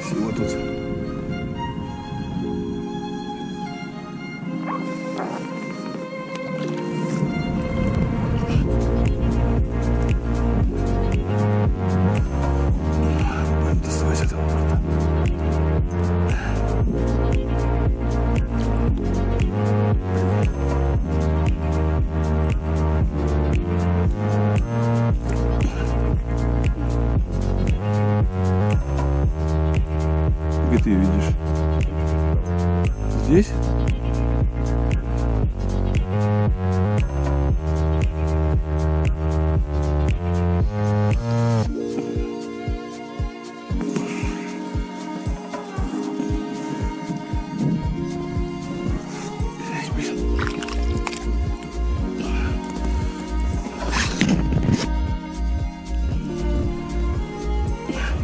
是我肚子。Где ты ее видишь? Здесь?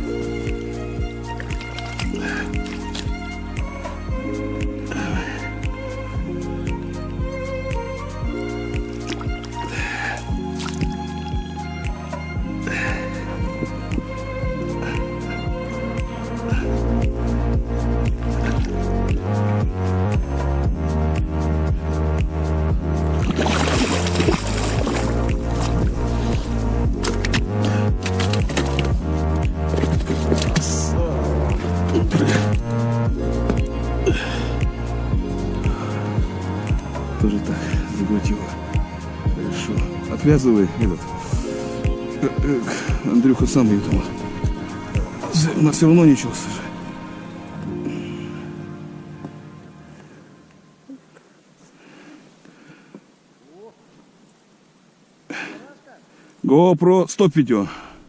Эй, Тоже так, заглотила. Хорошо. Отвязывай этот. Э, э, Андрюха сам ее там. Нас все равно ничего, слушай. GoPro, стоп видео.